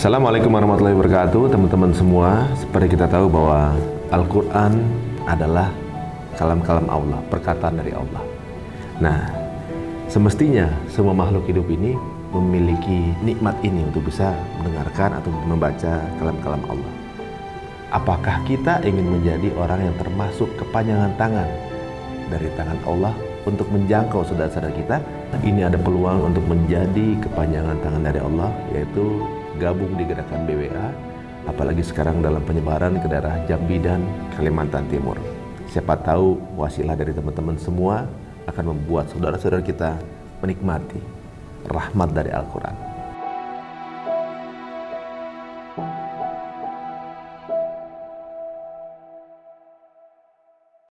Assalamualaikum warahmatullahi wabarakatuh Teman-teman semua. Seperti kita tahu bahwa Al-Quran adalah kalam-kalam Allah Perkataan dari Allah. Nah semestinya semua makhluk hidup ini Memiliki nikmat ini untuk bisa mendengarkan atau membaca kalam-kalam Allah. Apakah kita ingin menjadi orang yang termasuk kepanjangan tangan Dari tangan Allah untuk menjangkau saudara-saudara kita? Ini ada peluang untuk menjadi kepanjangan tangan dari Allah Yaitu gabung di gerakan BWA apalagi sekarang dalam penyebaran ke daerah Jambi dan Kalimantan Timur. Siapa tahu wasilah dari teman-teman semua akan membuat saudara-saudara kita menikmati rahmat dari Al-Quran